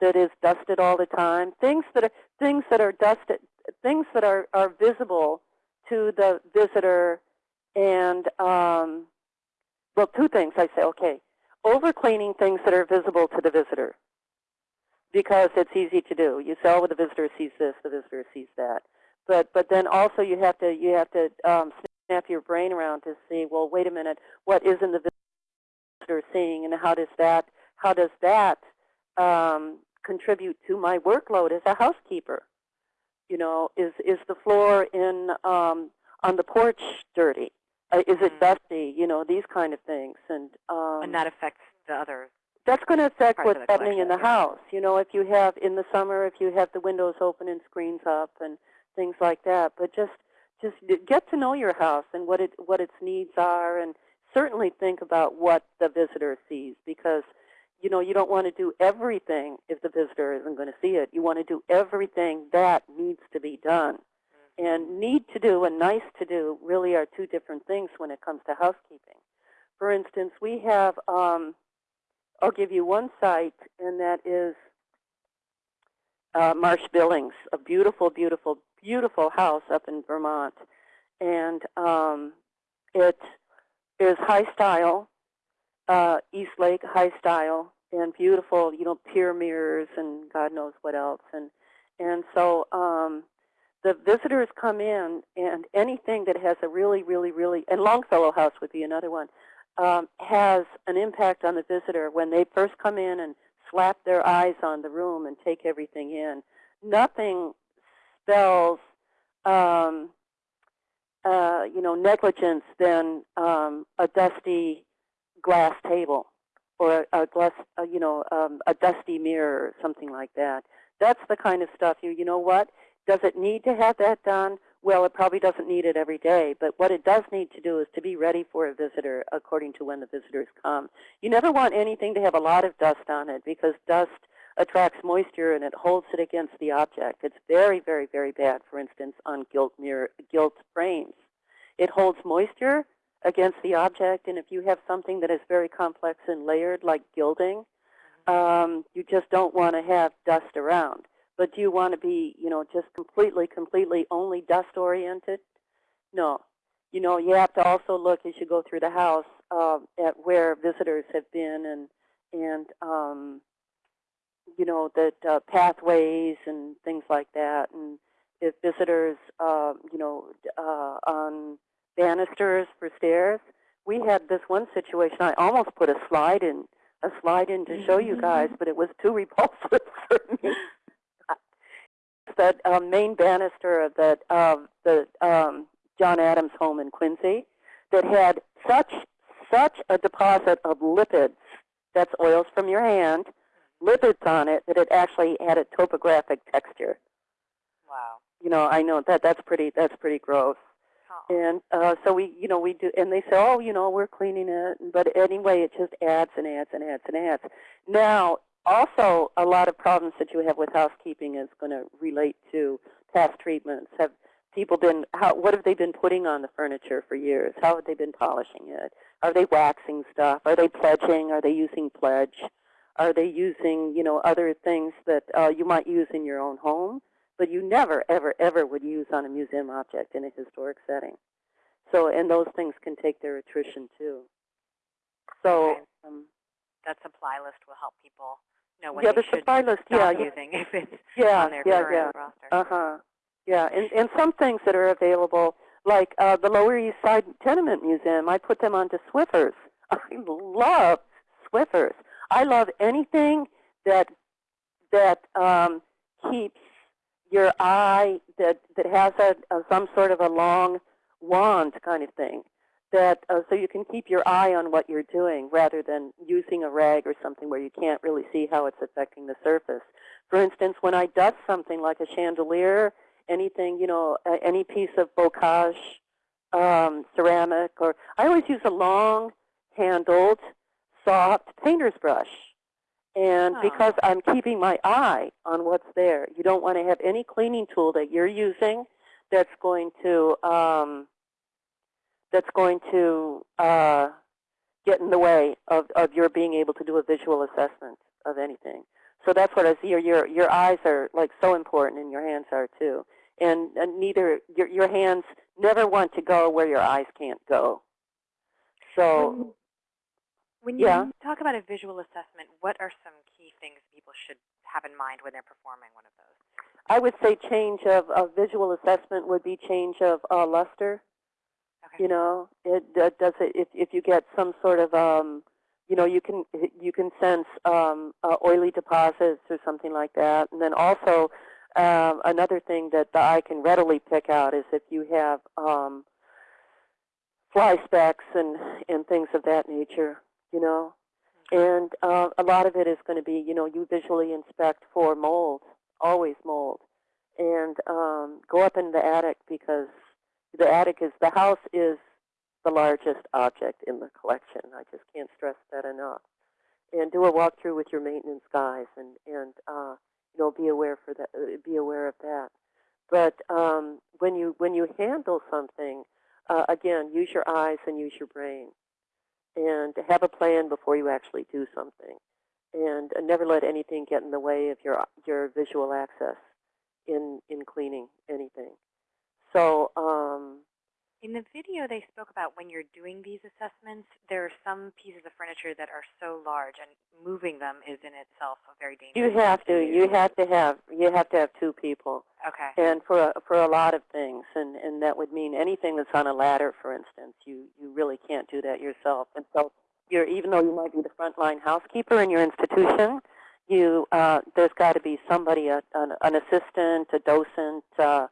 that is dusted all the time. Things that are things that are dusted, things that are are visible to the visitor, and um, well, two things I say. Okay, over cleaning things that are visible to the visitor because it's easy to do. You say, oh, the visitor sees this, the visitor sees that but but then also you have to you have to um, snap your brain around to see well wait a minute what isn't the visitor seeing and how does that how does that um, contribute to my workload as a housekeeper you know is is the floor in um, on the porch dirty uh, is it Mhm. dusty you know these kind of things and um, and that affects the other. that's going to affect what's happening in the house. You know, if you have in the summer, if you have the windows open and screens up and things like that. But just just get to know your house and what it what its needs are, and certainly think about what the visitor sees because you know you don't want to do everything if the visitor isn't going to see it. You want to do everything that needs to be done. And need to do and nice to do really are two different things when it comes to housekeeping. For instance, we have um, I'll give you one site, and that is uh, Marsh Billings, a beautiful, beautiful, beautiful house up in Vermont. And um, it is high style, uh, Eastlake high style, and beautiful, you know, pier mirrors and God knows what else. And and so um, the visitors come in, and anything that has a really, really, really, and Longfellow House would be another one um, has an impact on the visitor when they first come in and slap their eyes on the room and take everything in. Nothing spells, um, uh, you know, negligence than um, a dusty glass table or a, a glass, uh, you know, um, a dusty mirror or something like that. That's the kind of stuff you, you know what? Does it need to have that done? well, it probably doesn't need it every day, but what it does need to do is to be ready for a visitor according to when the visitors come. You never want anything to have a lot of dust on it because dust attracts moisture and it holds it against the object. It's very, very, very bad, for instance, on gilt mirror, gilt frames. It holds moisture against the object, and if you have something that is very complex and layered, like gilding, um, you just don't want to have dust around. But do you want to be, you know, just completely, completely only dust oriented? No. You know, you have to also look as you go through the house uh, at where visitors have been and and um, you know that uh, pathways and things like that. And if visitors, uh, you know, uh, on banisters for stairs, we had this one situation. I almost put a slide in, a slide in to show you guys, but it was too repulsive <laughs> for me that um, main banister of the, of the um, John Adams home in Quincy that had such such a deposit of lipids, that's oils from your hand, lipids on it that it actually had a topographic texture. Wow. You know, I know that that's pretty that's pretty gross. And uh, so we, you know, we do, and they say, oh, you know, we're cleaning it. But anyway, it just adds and adds and adds and adds. Now, also, a lot of problems that you have with housekeeping is going to relate to past treatments. Have people been, how, what have they been putting on the furniture for years? How have they been polishing it? Are they waxing stuff? Are they pledging? Are they using pledge? Are they using, you know, other things that uh, you might use in your own home, but you never, ever, ever would use on a museum object in a historic setting? So, and those things can take their attrition too. So, Okay. um, That supply list will help people know when yeah, they the should supply list, stop yeah, using <laughs> if it's yeah, on their yeah, current yeah. roster. Uh-huh. Yeah, and, and some things that are available, like uh, the Lower East Side Tenement Museum, I put them onto Swiffers. <laughs> I love Swiffers. I love anything that that um, keeps your eye that that has a, a some sort of a long wand kind of thing. That uh, so you can keep your eye on what you're doing rather than using a rag or something where you can't really see how it's affecting the surface. For instance, when I dust something like a chandelier, anything, you know, any piece of bocage um, ceramic, or I always use a long-handled, soft painter's brush. And Oh. because I'm keeping my eye on what's there, you don't want to have any cleaning tool that you're using that's going to um, that's going to uh, get in the way of, of your being able to do a visual assessment of anything. So that's what I see. Your your your eyes are like so important, and your hands are too. And, and neither your your hands never want to go where your eyes can't go. So When Yeah. you talk about a visual assessment, what are some key things people should have in mind when they're performing one of those? I would say change of, of visual assessment would be change of uh, luster. Okay. You know, it uh, does it if if you get some sort of um, you know, you can you can sense um, uh, oily deposits or something like that. And then also um, another thing that the eye can readily pick out is if you have um, fly specks and and things of that nature. You know, and uh, a lot of it is going to be you know you visually inspect for mold, always mold, and um, go up in the attic because the attic is the house is the largest object in the collection. I just can't stress that enough. And do a walkthrough with your maintenance guys, and and uh, you know be aware for that. Uh, be aware of that. But um, when you when you handle something, uh, again, use your eyes and use your brain, and to have a plan before you actually do something, and uh, never let anything get in the way of your your visual access in in cleaning anything. So um, In the video, they spoke about when you're doing these assessments, there are some pieces of furniture that are so large, and moving them is in itself a very dangerous. you thing have to you have to have you have to have two people. Okay. and for a, for a lot of things, and and that would mean anything that's on a ladder, for instance. You you really can't do that yourself, and so you're even though you might be the frontline housekeeper in your institution, you uh, there's got to be somebody, a, an, an assistant, a docent, uh,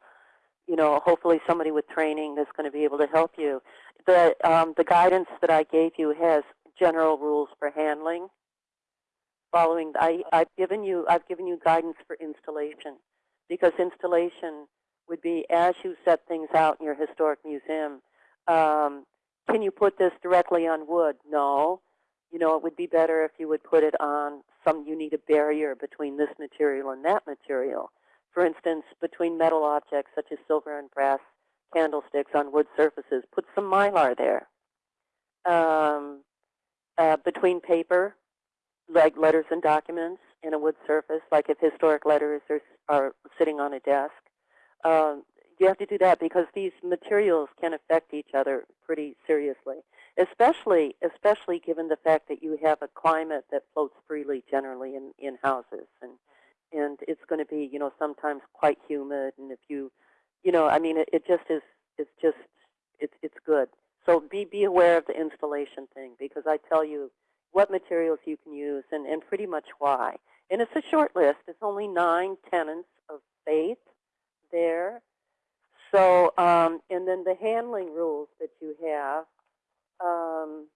you know, hopefully somebody with training that's going to be able to help you. The um, the guidance that I gave you has general rules for handling. Following, I I've given you I've given you guidance for installation because installation would be as you set things out in your historic museum, um, can you put this directly on wood? No. You know, it would be better if you would put it on some, you need a barrier between this material and that material. For instance, between metal objects such as silver and brass candlesticks on wood surfaces, put some mylar there. Um, uh, between paper, like letters and documents, in a wood surface, like if historic letters are, are sitting on a desk. Um, you have to do that because these materials can affect each other pretty seriously, especially especially given the fact that you have a climate that floats freely generally in, in houses, and and it's going to be you know sometimes quite humid, and if you you know I mean it, it just is it's just it's it's good. So be be aware of the installation thing because I tell you what materials you can use and, and pretty much why. And it's a short list. It's only nine tenants of faith there. So, um, and then the handling rules that you have, um,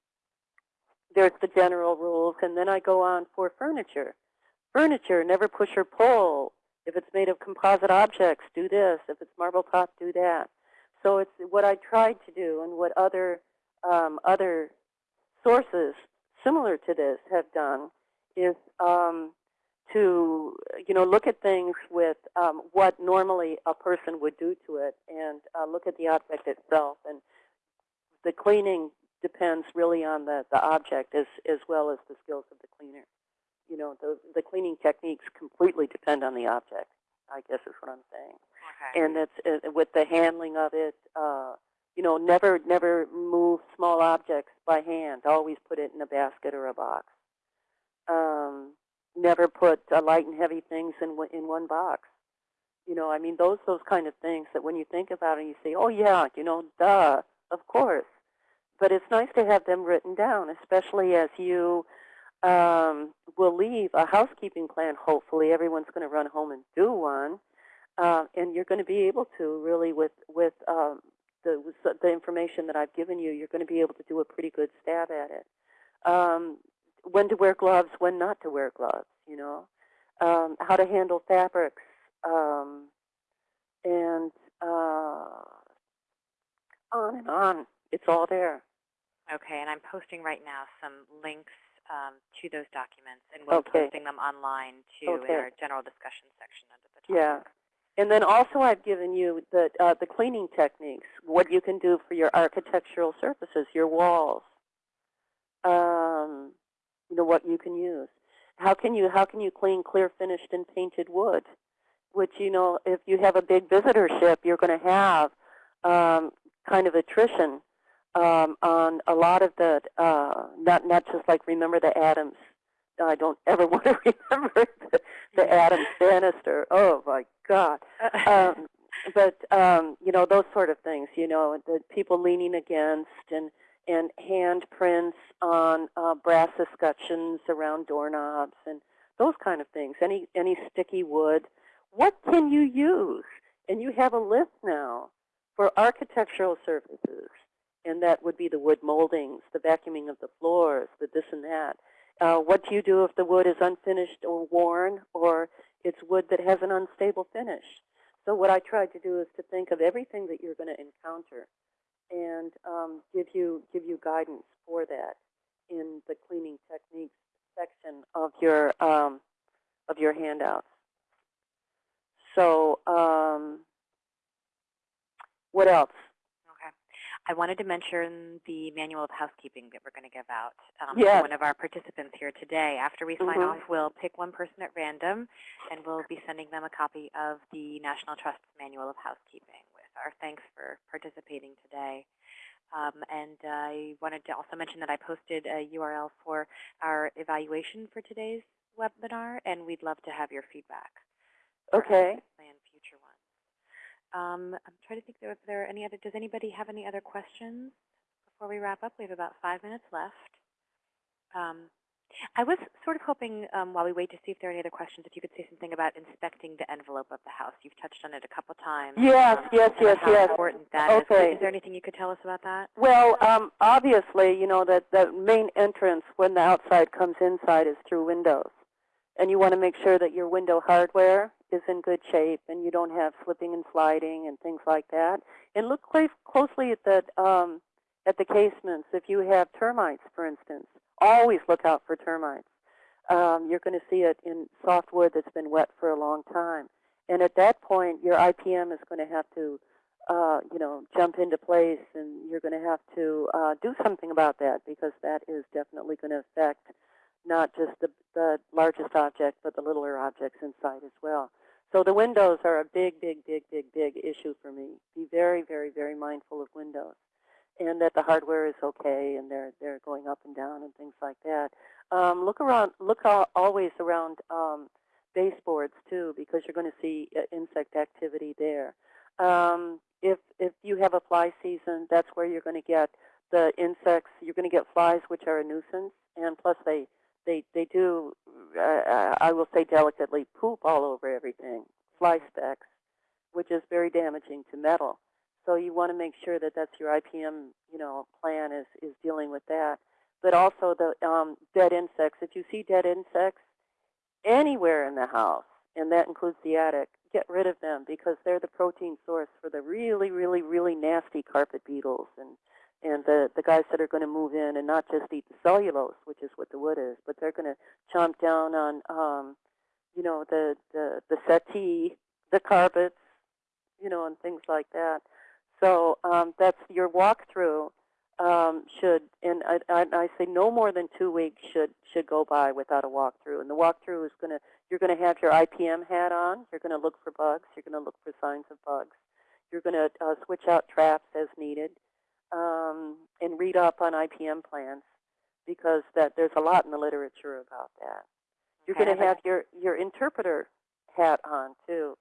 there's the general rules, and then I go on for furniture. Furniture, never push or pull. If it's made of composite objects, do this. If it's marble top, do that. So it's what I tried to do and what other um, other sources similar to this have done is um, to you know look at things with um, what normally a person would do to it and uh, look at the object itself and the cleaning depends really on the, the object as, as well as the skills of the cleaner. You know, the, the cleaning techniques completely depend on the object, I guess is what I'm saying. Okay. And that's uh, with the handling of it, uh, you know, never never move small objects by hand. Always put it in a basket or a box. Um, never put uh, light and heavy things in in one box. You know, I mean, those those kind of things that when you think about it, you say, oh yeah, you know, duh, of course. But it's nice to have them written down, especially as you um, will leave a housekeeping plan. Hopefully, everyone's going to run home and do one, uh, and you're going to be able to really with with um, the the information that I've given you, you're going to be able to do a pretty good stab at it. Um, when to wear gloves, when not to wear gloves, you know, um, how to handle fabrics, um, and uh, on and on. It's all there. Okay, and I'm posting right now some links um, to those documents, and we'll be posting them online to Okay. our general discussion section under the topic. Yeah. And then also I've given you the, uh, the cleaning techniques, what you can do for your architectural surfaces, your walls, um, you know, what you can use. How can you, how can you clean clear finished and painted wood? Which, you know, if you have a big visitorship, you're going to have um, kind of attrition um, on a lot of the, uh, not, not just like remember the Adams. I don't <laughs> ever want to remember the, the Adams banister. Oh my God. <laughs> Um, but um, you know those sort of things. You know the people leaning against and and handprints on uh, brass escutcheons around doorknobs and those kind of things. Any any sticky wood. What can you use? And you have a list now for architectural surfaces, and that would be the wood moldings, the vacuuming of the floors, the this and that. Uh, what do you do if the wood is unfinished or worn, or it's wood that has an unstable finish? So what I tried to do is to think of everything that you're going to encounter, and um, give you give you guidance for that in the cleaning techniques section of your um, of your handouts. So um, what else? I wanted to mention the manual of housekeeping that we're going to give out um, Yes. to one of our participants here today. After we sign Mhm. off, we'll pick one person at random, and we'll be sending them a copy of the National Trust's Manual of Housekeeping with our thanks for participating today. Um, and I wanted to also mention that I posted a URL for our evaluation for today's webinar, and we'd love to have your feedback. Okay. to Plan future ones. Um, I'm trying to think if there are any other. Does anybody have any other questions before we wrap up? We have about five minutes left. Um, I was sort of hoping, um, while we wait to see if there are any other questions, if you could say something about inspecting the envelope of the house. You've touched on it a couple times. Yes, um, yes, yes, how yes. important that is. Okay. Is there anything you could tell us about that? Well, um, obviously, you know that the main entrance when the outside comes inside is through windows, and you want to make sure that your window hardware is in good shape and you don't have slipping and sliding and things like that. And look close, closely at the um, at the casements. If you have termites, for instance, always look out for termites. Um, you're going to see it in soft wood that's been wet for a long time. And at that point, your IPM is going to have to, uh, you know, jump into place, and you're going to have to uh, do something about that because that is definitely going to affect not just the, the largest object, but the littler objects inside as well. So the windows are a big, big, big, big, big issue for me. Be very, very, very mindful of windows, and that the hardware is okay, and they're they're going up and down and things like that. Um, look around. Look al always around um, baseboards too, because you're going to see uh, insect activity there. Um, if if you have a fly season, that's where you're going to get the insects. You're going to get flies, which are a nuisance, and plus they they they do. Uh, I will say delicately, poop all over everything. Fly specks, which is very damaging to metal. So you want to make sure that that's your IPM, you know, plan is is dealing with that. But also the um, dead insects. If you see dead insects anywhere in the house, and that includes the attic, get rid of them because they're the protein source for the really, really, really nasty carpet beetles and and the the guys that are going to move in and not just eat the cellulose, which is what the wood is, but they're going to chomp down on, um, you know, the the the settee, the carpets, you know, and things like that. So um, that's your walkthrough um, should, and I, I, I say no more than two weeks should should go by without a walkthrough. And the walkthrough is going to, you're going to have your IPM hat on. You're going to look for bugs. You're going to look for signs of bugs. You're going to uh, switch out traps as needed, um, and read up on IPM plans because that there's a lot in the literature about that. You're Okay, going to have your your interpreter hat on too,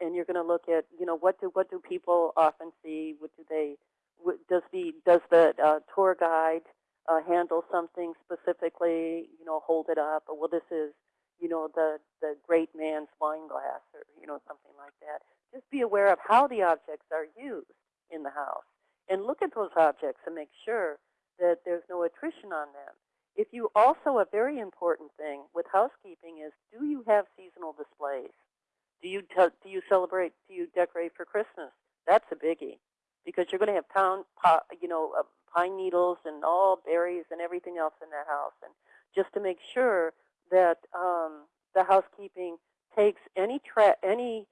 and you're going to look at you know what do what do people often see? What do they? What, does the does the uh, tour guide uh, handle something specifically? You know, hold it up. Or well, this is you know the the great man's wine glass, or you know something like that. Just be aware of how the objects are used in the house, and look at those objects and make sure that there's no attrition on them. If you also a very important thing with housekeeping is do you have seasonal displays? Do you do you celebrate? Do you decorate for Christmas? That's a biggie because you're going to have pound, you know, uh, pine needles and all berries and everything else in that house. And just to make sure that um, the housekeeping takes any tra- any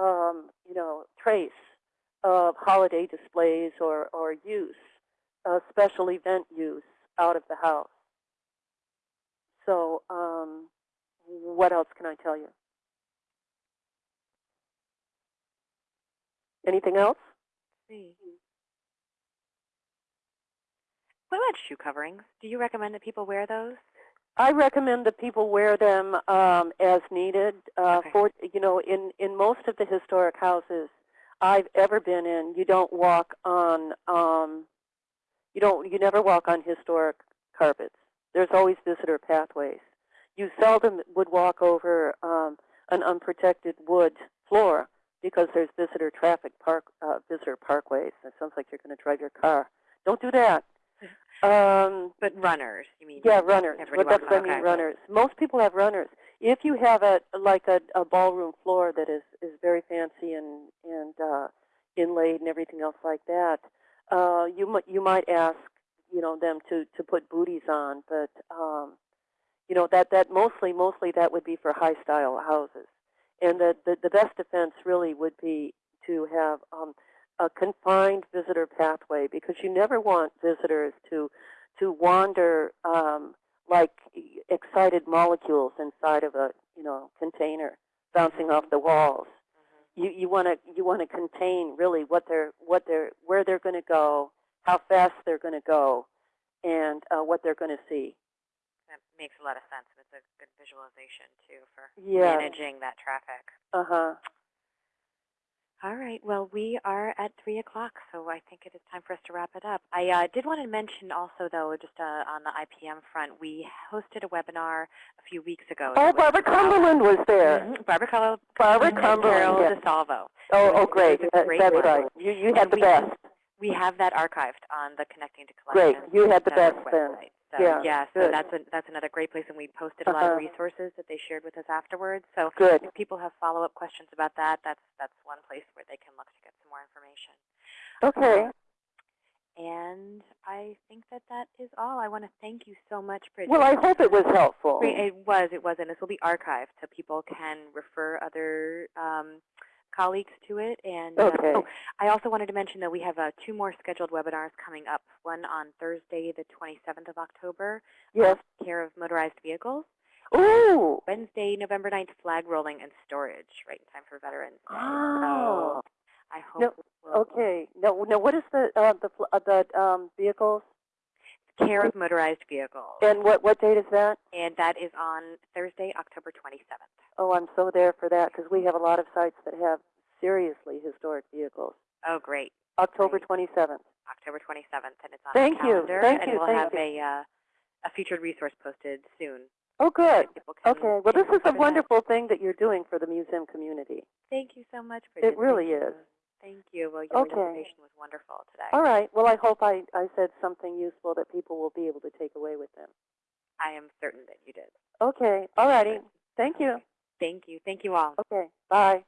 um, you know trace of holiday displays or or use, uh, special event use out of the house. So um, what else can I tell you? Anything else? see. What about shoe coverings? Do you recommend that people wear those? I recommend that people wear them um, as needed. Uh, Okay. For you know, in in most of the historic houses I've ever been in, you don't walk on um, you don't you never walk on historic carpets. There's always visitor pathways. You seldom would walk over um, an unprotected wood floor because there's visitor traffic park uh, visitor parkways. It sounds like you're going to drive your car. Don't do that. <laughs> Um, But runners, you mean? yeah, runners. But that's what I mean, okay. runners. Most people have runners. If you have a like a, a ballroom floor that is is very fancy and and uh, inlaid and everything else like that, uh, you might you might ask you know them to to put booties on, but um, you know that that mostly mostly that would be for high style houses, and the the, the best defense really would be to have um, a confined visitor pathway because you never want visitors to to wander um, like excited molecules inside of a you know container bouncing off the walls. You you want to you want to contain really what they're what they're where they're going to go, how fast they're going to go, and uh, what they're going to see. That makes a lot of sense. It's a good visualization too for Yeah. managing that traffic. Uh huh. All right. Well, we are at 3 o'clock, so I think it is time for us to wrap it up. I uh, did want to mention also, though, just uh, on the IPM front, we hosted a webinar a few weeks ago. Oh, that was Barbara Cumberland was there. Mhm, Barbara Cumberland Barbara and Carol Cumberland. yes. DeSalvo. Oh, was- oh, great. That- great That's one. right. You you And had the we- best. We have that archived on the Connecting to Great. You had the best then. So, Yeah, so good. that's a, that's another great place, and we posted a lot Uh-huh. of resources that they shared with us afterwards. So Good. if people have follow-up questions about that, that's that's one place where they can look to get some more information. Okay. Um, and I think that that is all. I want to thank you so much, Bridget. Well, I hope it was helpful. It was. It was, and this will be archived, so people can refer other um, colleagues to it. And uh, oh, I also wanted to mention that we have uh, two more scheduled webinars coming up. One on Thursday, the 27th of October, Yes. care of motorized vehicles. Ooh. Wednesday, November 9th, flag rolling and storage, right in time for Veterans Day. Oh. So I hope No, we'll Okay. No, now, what is the uh, the uh, the um, vehicles? Care of motorized vehicles. And what what date is that? and that is on Thursday, October 27th. Oh, I'm so there for that because we have a lot of sites that have seriously historic vehicles. Oh, great. October Great. 27th. October 27th, and it's on Thank our you. Thank and you. we'll Thank have you. a uh, a featured resource posted soon. Oh, good. Can, Okay. Well, this is a for that. wonderful thing that you're doing for the museum community. Thank you so much, Bridget. It really is. Thank you. Well, your Okay. presentation was wonderful today. All right. Well, I hope I, I said something useful that people will be able to take away with them. I am certain that you did. Okay. All righty. Thank you. Thank you. Thank you all. Okay. Bye.